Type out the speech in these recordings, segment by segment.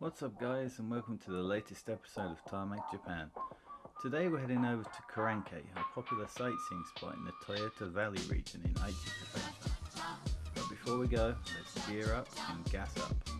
What's up guys and welcome to the latest episode of Tarmac Japan. Today we're heading over to Korankei, a popular sightseeing spot in the Toyota Valley region in Aichi Prefecture. But before we go, let's gear up and gas up.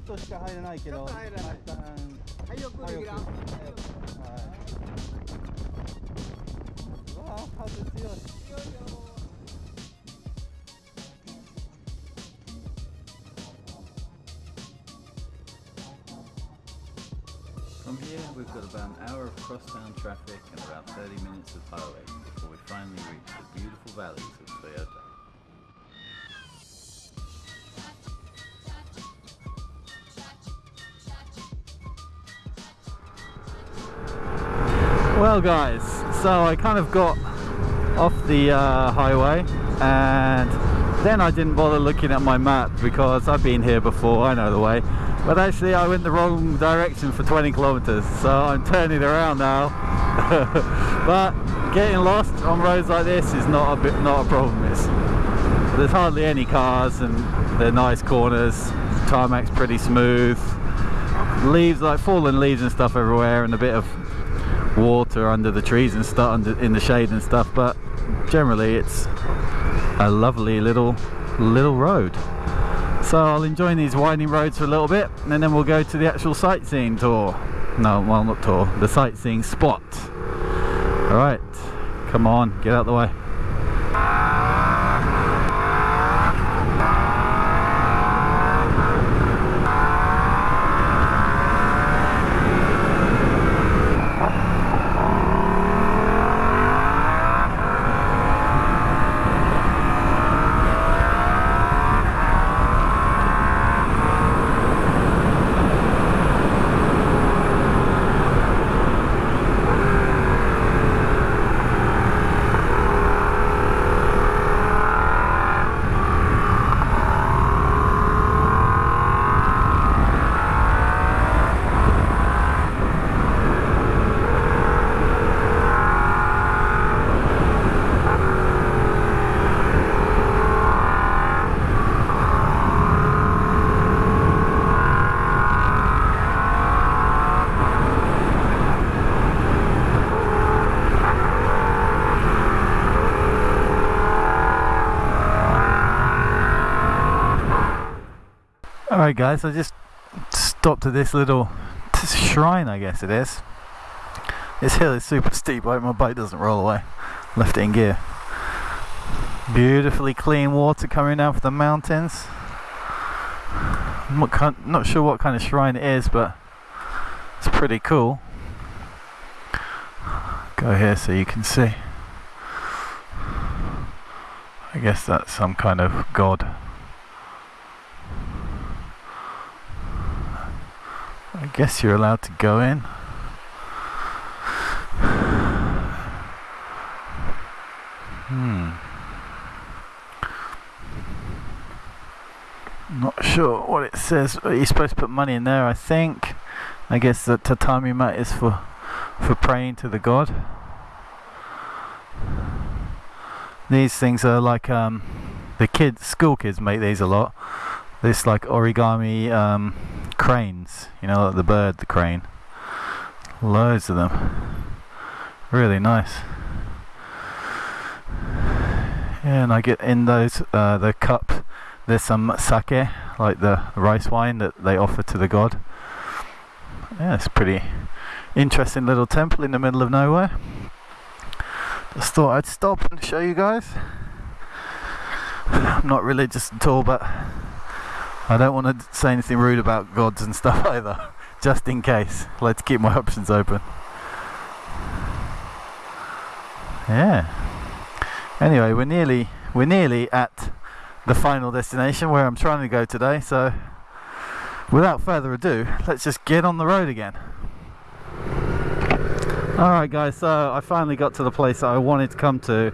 っとしか入れないけど、ちょっと入れない一旦はい、よくレギュラー。はい。うわあ、風強い。 From here we've got about an hour of crosstown traffic and about 30 minutes of highway before we finally reach the beautiful valleys of Toyota. Well, guys, so I kind of got off the uh, highway and then I didn't bother looking at my map because I've been here before, I know the way. But actually, I went the wrong direction for 20 kilometers, so I'm turning around now. but getting lost on roads like this is not a bit, not a problem. It's, there's hardly any cars and they're nice corners. Tarmac's pretty smooth. Leaves like fallen leaves and stuff everywhere, and a bit of water under the trees and stuff under in the shade and stuff but generally it's a lovely little little road. So I'll enjoy these winding roads for a little bit and then we'll go to the actual sightseeing tour. No well not tour the sightseeing spot. All right come on get out the way Alright guys, I just stopped at this little shrine I guess it is. This hill is super steep, I hope my bike doesn't roll away. Left it in gear. Beautifully clean water coming down from the mountains. I'm not, kind- not sure what kind of shrine it is, but it's pretty cool. Go here so you can see. I guess that's some kind of god. I guess you're allowed to go in. Hmm. Not sure what it says. You're supposed to put money in there, I think. I guess the tatami mat is for for praying to the god. These things are like um, the kids, school kids make these a lot. This like origami um, cranes, you know, like the bird, the crane. Loads of them. Really nice. Yeah, and I get in those, uh, the cup, there's some sake, like the rice wine that they offer to the god. Yeah, it's pretty interesting little temple in the middle of nowhere. Just thought I'd stop and show you guys. I'm not religious at all, but I don't want to say anything rude about gods and stuff either, just in case. Let's keep my options open. Yeah. Anyway, we're nearly we're nearly at the final destination where I'm trying to go today. So, without further ado, let's just get on the road again. Alright, guys, so I finally got to the place that I wanted to come to,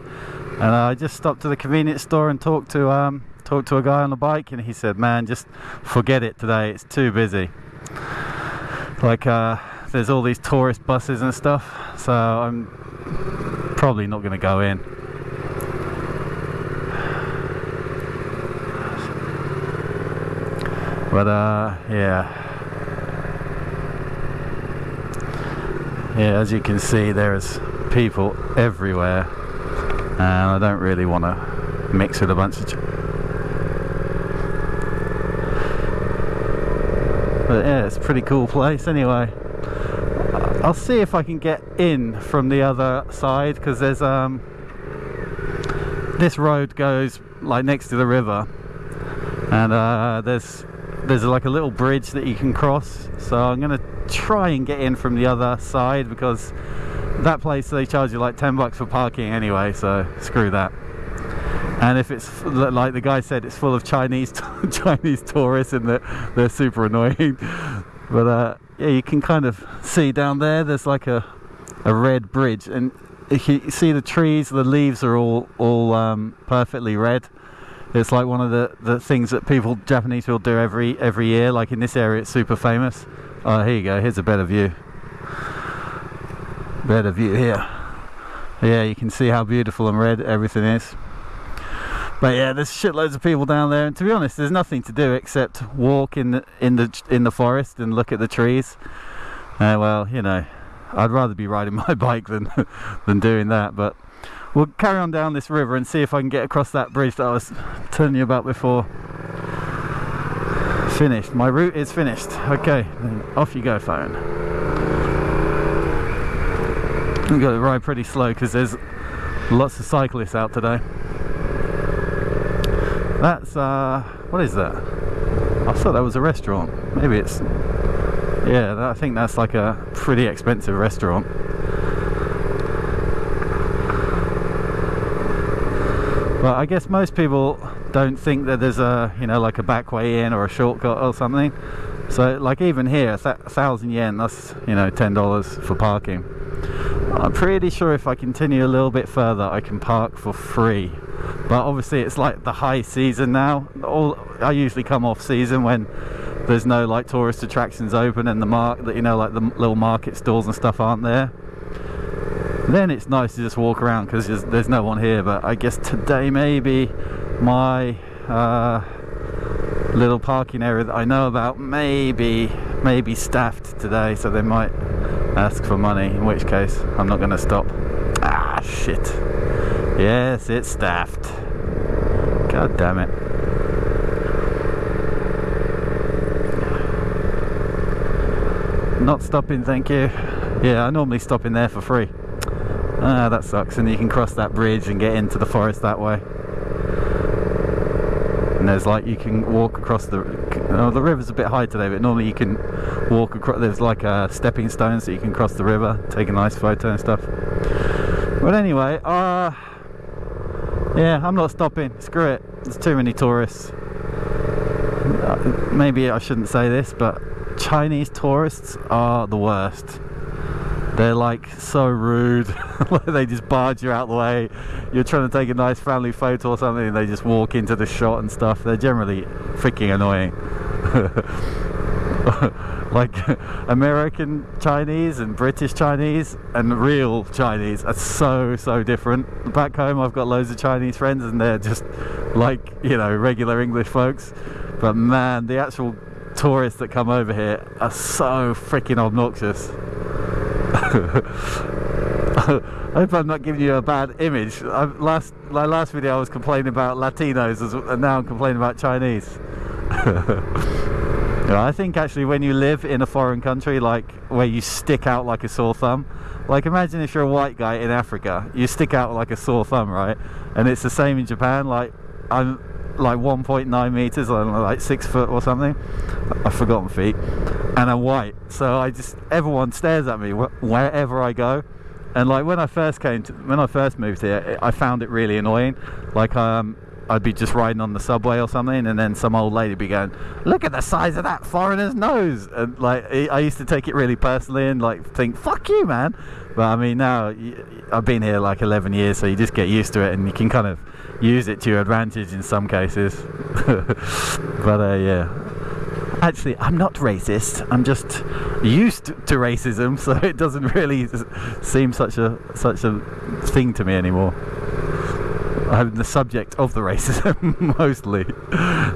and I just stopped at the convenience store and talked to um, talked to a guy on the bike, and he said, "Man, just forget it today. It's too busy. Like, uh, there's all these tourist buses and stuff, so I'm probably not going to go in." But uh, yeah. Yeah, as you can see, there's people everywhere, and I don't really want to mix with a bunch of. But yeah, it's a pretty cool place anyway. I'll see if I can get in from the other side because there's um this road goes like next to the river, and uh, there's there's like a little bridge that you can cross. So I'm gonna try and get in from the other side because that place they charge you like 10 bucks for parking anyway. So screw that. And if it's like the guy said, it's full of Chinese Chinese tourists and they're, they're super annoying. But uh, yeah, you can kind of see down there. There's like a a red bridge, and if you see the trees, the leaves are all all um, perfectly red. It's like one of the, the things that people Japanese people do every every year. Like in this area, it's super famous. Oh, here you go. Here's a better view. Better view here. Yeah, you can see how beautiful and red everything is. But yeah, there's shitloads of people down there, and to be honest, there's nothing to do except walk in the in the in the forest and look at the trees. Uh, well, you know, I'd rather be riding my bike than than doing that. But we'll carry on down this river and see if I can get across that bridge that I was telling you about before. Finished. My route is finished. Okay, off you go, phone. I've got to ride pretty slow because there's lots of cyclists out today. That's uh, what is that? I thought that was a restaurant. Maybe it's yeah. I think that's like a pretty expensive restaurant. But I guess most people don't think that there's a you know like a back way in or a shortcut or something. So like even here, a thousand yen, that's you know ten dollars for parking. I'm pretty sure if I continue a little bit further, I can park for free. But obviously, it's like the high season now. All I usually come off season when there's no like tourist attractions open and the mark that you know like the little market stalls and stuff aren't there. Then it's nice to just walk around because there's, no one here. But I guess today maybe my uh, little parking area that I know about maybe maybe staffed today, so they might ask for money. In which case, I'm not going to stop. Ah, shit. Yes, it's staffed. God damn it. Not stopping, thank you. Yeah, I normally stop in there for free. Ah, that sucks. And you can cross that bridge and get into the forest that way. And there's like you can walk across the. Oh, the river's a bit high today, but normally you can walk across. There's like a stepping stone, so you can cross the river, take a nice photo and stuff. But anyway, uh, yeah, I'm not stopping. Screw it. There's too many tourists. Uh, maybe I shouldn't say this, but Chinese tourists are the worst. They're like so rude. they just barge you out the way. You're trying to take a nice family photo or something, and they just walk into the shot and stuff. They're generally freaking annoying. like American Chinese and British Chinese and real Chinese are so so different. Back home, I've got loads of Chinese friends, and they're just like you know regular English folks. But man, the actual tourists that come over here are so freaking obnoxious. I hope I'm not giving you a bad image. I, last my last video I was complaining about Latinos, and now I'm complaining about Chinese. I think actually when you live in a foreign country, like where you stick out like a sore thumb, like imagine if you're a white guy in Africa, you stick out like a sore thumb, right? And it's the same in Japan. Like I'm like 1.9 meters, like six foot or something. I've forgotten feet, and I'm white, so I just everyone stares at me wherever I go. And like when I first came to, when I first moved here, I found it really annoying. Like um, I'd be just riding on the subway or something, and then some old lady be going, "Look at the size of that foreigner's nose," and like I used to take it really personally and like think, "Fuck you, man." But I mean, now I've been here like 11 years, so you just get used to it, and you can kind of use it to your advantage in some cases. but uh, yeah, actually, I'm not racist. I'm just used to racism, so it doesn't really seem such a such a thing to me anymore. I'm the subject of the racism mostly.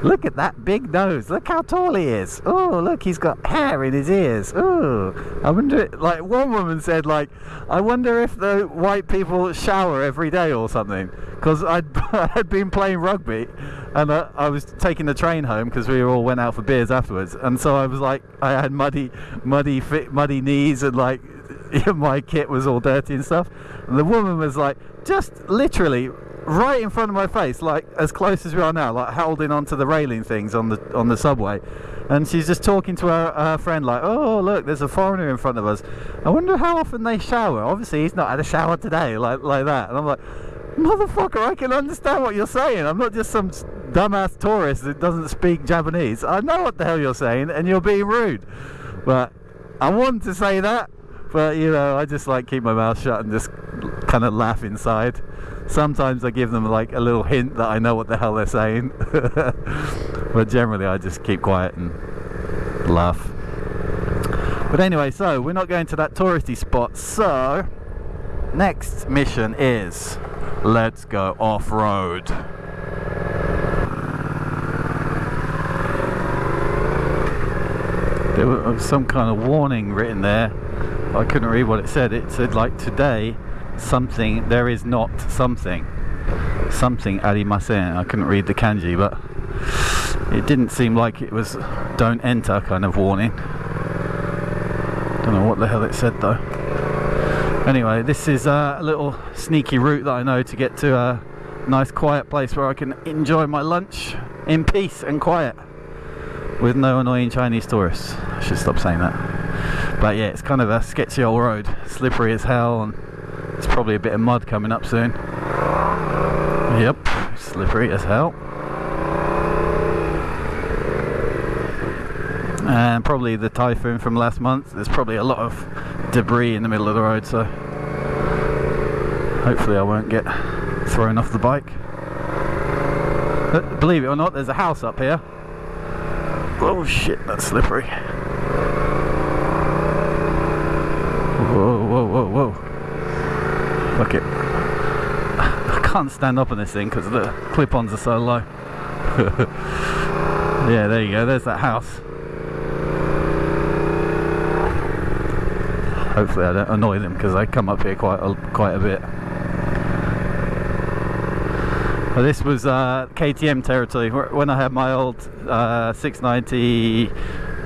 look at that big nose. Look how tall he is. Oh, look, he's got hair in his ears. Oh, I wonder. Like one woman said, like, I wonder if the white people shower every day or something. Because I'd I'd been playing rugby, and I, I was taking the train home because we all went out for beers afterwards, and so I was like, I had muddy, muddy, muddy knees, and like my kit was all dirty and stuff. And the woman was like, just literally right in front of my face, like as close as we are now, like holding onto the railing things on the on the subway. And she's just talking to her, her friend, like, "Oh, look, there's a foreigner in front of us. I wonder how often they shower. Obviously, he's not had a shower today, like like that." And I'm like, "Motherfucker, I can understand what you're saying. I'm not just some dumbass tourist that doesn't speak Japanese. I know what the hell you're saying, and you're being rude." But I wanted to say that, but you know, I just like keep my mouth shut and just kind of laugh inside. Sometimes I give them like a little hint that I know what the hell they're saying, but generally I just keep quiet and laugh. But anyway, so we're not going to that touristy spot. So next mission is let's go off road. There was some kind of warning written there. I couldn't read what it said. It said like today, something there is not something, something arimasen. I couldn't read the kanji, but it didn't seem like it was don't enter kind of warning. Don't know what the hell it said though. Anyway, this is uh, a little sneaky route that I know to get to a nice quiet place where I can enjoy my lunch in peace and quiet with no annoying Chinese tourists. I should stop saying that. But yeah, it's kind of a sketchy old road, slippery as hell, and it's probably a bit of mud coming up soon. Yep, slippery as hell. And probably the typhoon from last month. There's probably a lot of debris in the middle of the road, so hopefully I won't get thrown off the bike. But believe it or not, there's a house up here. Oh shit, that's slippery. Whoa, whoa, whoa, whoa. Fuck it. I can't stand up on this thing because the clip-ons are so low. yeah, there you go, there's that house. Hopefully I don't annoy them because I come up here quite a, quite a bit. Well, this was uh, KTM territory when I had my old uh, 690.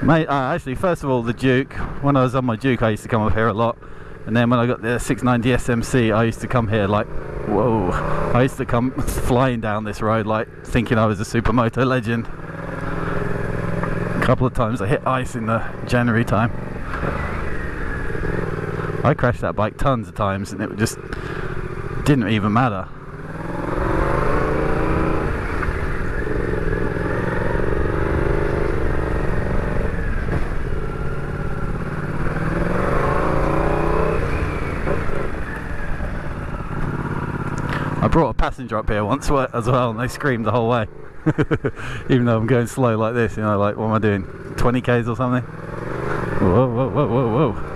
Mate, uh, actually, first of all, the Duke. When I was on my Duke, I used to come up here a lot. And then when I got the 690 SMC, I used to come here like, whoa. I used to come flying down this road like thinking I was a supermoto legend. A couple of times I hit ice in the January time. I crashed that bike tons of times and it just didn't even matter. Brought a passenger up here once as well, and they screamed the whole way. Even though I'm going slow like this, you know, like what am I doing? 20 k's or something? Whoa, whoa, whoa, whoa, whoa!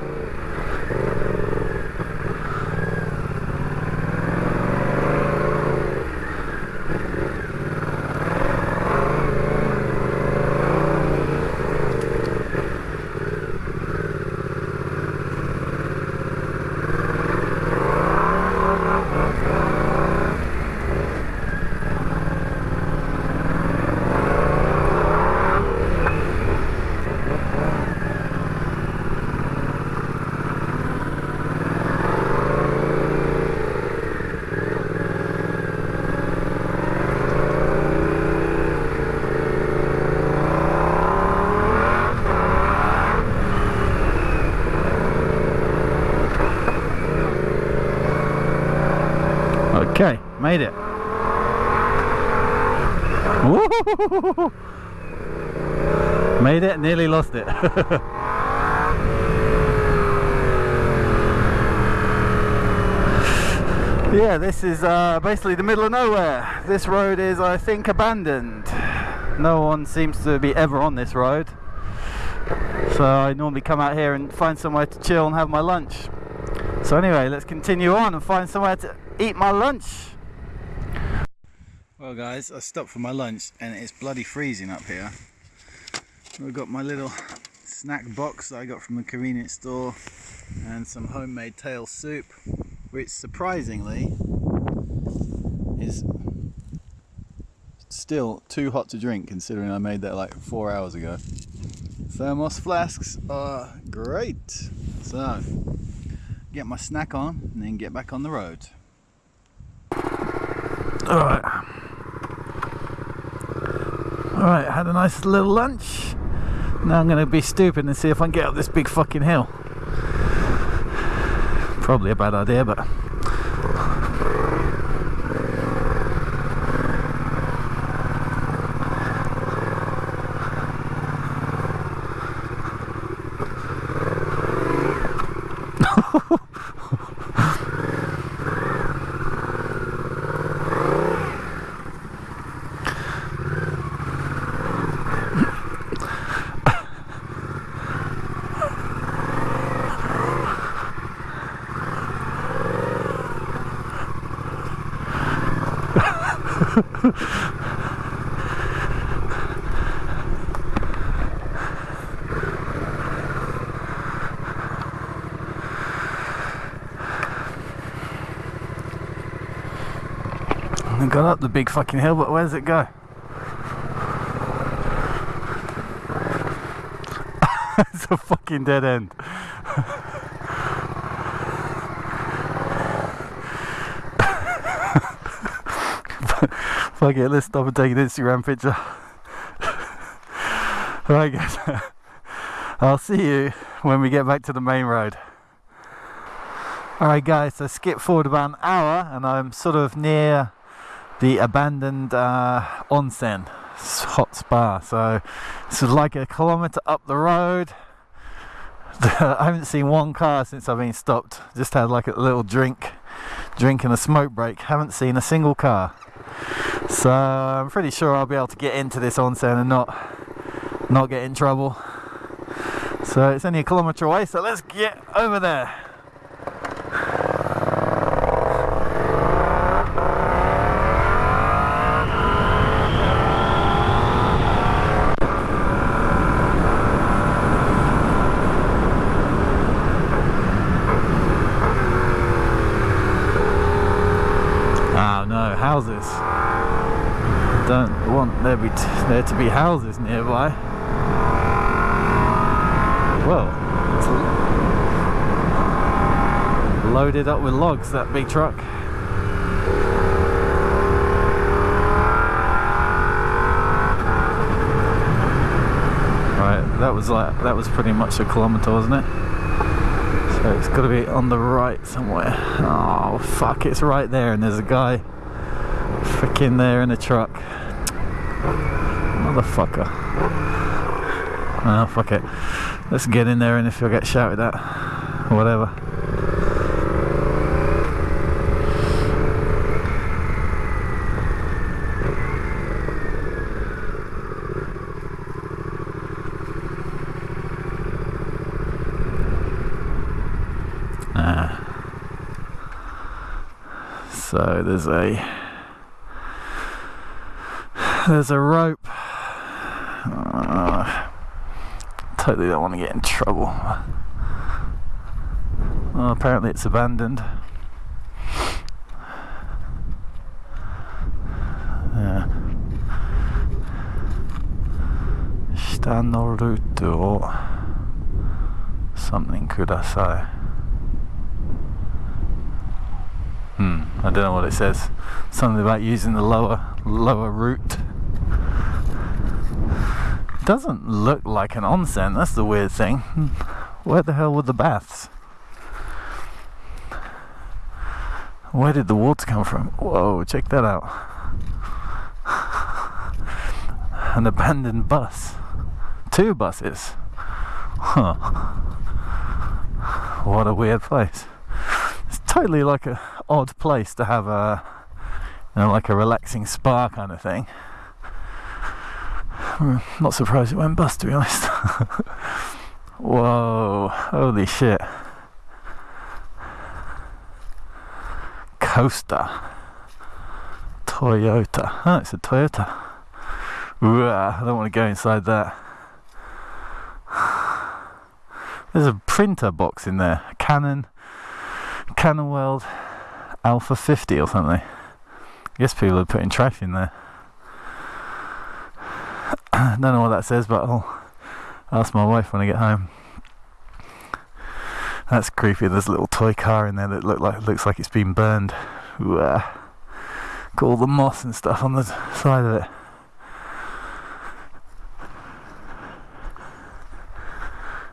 Okay, made it. Made it, nearly lost it. yeah, this is uh, basically the middle of nowhere. This road is, I think, abandoned. No one seems to be ever on this road. So I normally come out here and find somewhere to chill and have my lunch. So anyway, let's continue on and find somewhere to eat my lunch. Well guys, I stopped for my lunch and it's bloody freezing up here. I've got my little snack box that I got from the convenience store and some homemade tail soup, which surprisingly is still too hot to drink considering I made that like four hours ago. Thermos flasks are great. So, get my snack on and then get back on the road. Alright. Alright, had a nice little lunch. Now I'm going to be stupid and see if I can get up this big fucking hill. Probably a bad idea, but. I got up the big fucking hill, but where does it go? it's a fucking dead end. Fuck it, let's stop and take an Instagram picture. Right guys, I'll see you when we get back to the main road. Alright guys, so skip forward about an hour and I'm sort of near the abandoned uh, onsen hot spa. So this is like a kilometre up the road. I haven't seen one car since I've been stopped. Just had like a little drink, drink and a smoke break. Haven't seen a single car. So I'm pretty sure I'll be able to get into this onsen and not not get in trouble. So it's only a kilometre away. So let's get over there. Oh no, houses. Don't want there be there to be houses nearby. Well, loaded up with logs. That big truck. Right, that was like that was pretty much a kilometre, wasn't it? So it's got to be on the right somewhere. Oh fuck! It's right there, and there's a guy freaking there in a truck. Motherfucker. Oh fuck it. Let's get in there, and if you'll get shouted at, whatever. Ah. So there's a there's a rope. Uh, totally don't want to get in trouble. Well, apparently it's abandoned. Yeah. Stanoruto or something kudasai. Hmm, I don't know what it says. Something about using the lower lower route. Doesn't look like an onsen, that's the weird thing. Where the hell were the baths? Where did the water come from? Whoa, check that out. an abandoned bus. Two buses. Huh. What a weird place. It's totally like a odd place to have a you know, like a relaxing spa kind of thing. I'm not surprised it went bust to be honest. Whoa, holy shit. Coaster. Toyota. Oh, it's a Toyota. Ooh, I don't want to go inside that. There's a printer box in there. Canon, Canon World Alpha 50 or something. I guess people are putting trash in there. I don't know what that says, but I'll ask my wife when I get home. That's creepy. There's a little toy car in there that look like looks like it's been burned. Ooh, uh, got all the moss and stuff on the side of it.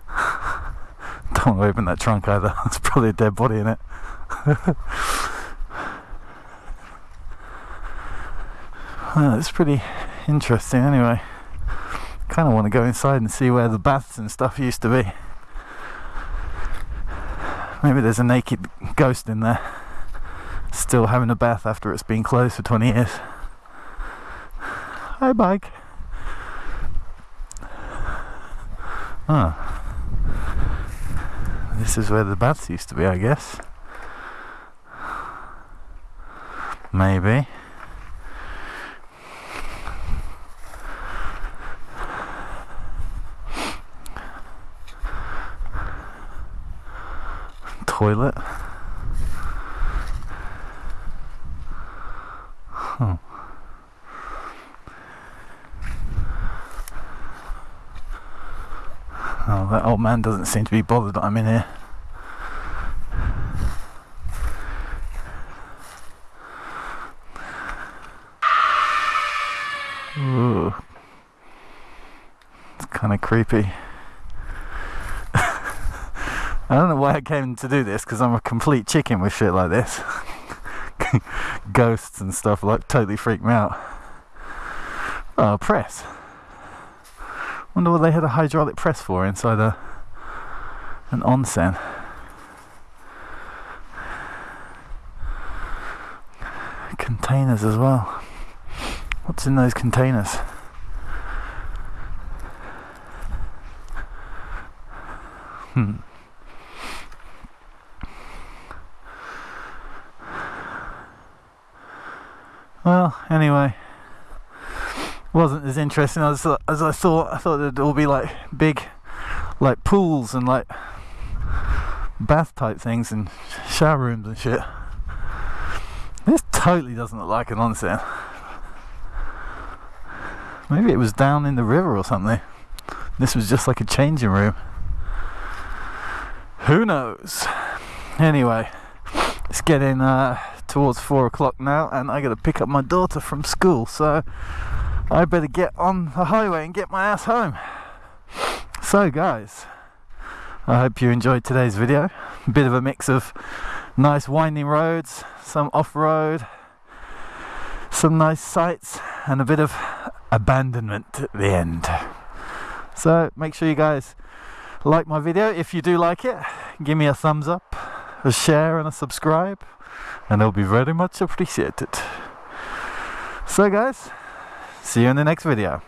Don't want to open that trunk either. There's probably a dead body in it. well, it's pretty interesting anyway. Kind of want to go inside and see where the baths and stuff used to be. Maybe there's a naked ghost in there, still having a bath after it's been closed for 20 years. Hi, bike. Ah. This is where the baths used to be, I guess. Maybe. Toilet. Huh. Oh, that old man doesn't seem to be bothered that I'm in here. Ooh. It's kind of creepy. I don't know why I came to do this because I'm a complete chicken with shit like this. Ghosts and stuff like totally freak me out. Oh, press. Wonder what they had a hydraulic press for inside a an onsen. Containers as well. What's in those containers? Hmm. Well, anyway, wasn't as interesting as, as I thought. I thought there'd all be like big, like pools and like bath type things and shower rooms and shit. This totally doesn't look like an onsen. Maybe it was down in the river or something. This was just like a changing room. Who knows? Anyway, it's getting uh, towards four o'clock now, and I got to pick up my daughter from school, so I better get on the highway and get my ass home. So, guys, I hope you enjoyed today's video. A bit of a mix of nice winding roads, some off road, some nice sights, and a bit of abandonment at the end. So, make sure you guys like my video if you do like it. Give me a thumbs up, a share, and a subscribe, and it'll be very much appreciated. So, guys, see you in the next video.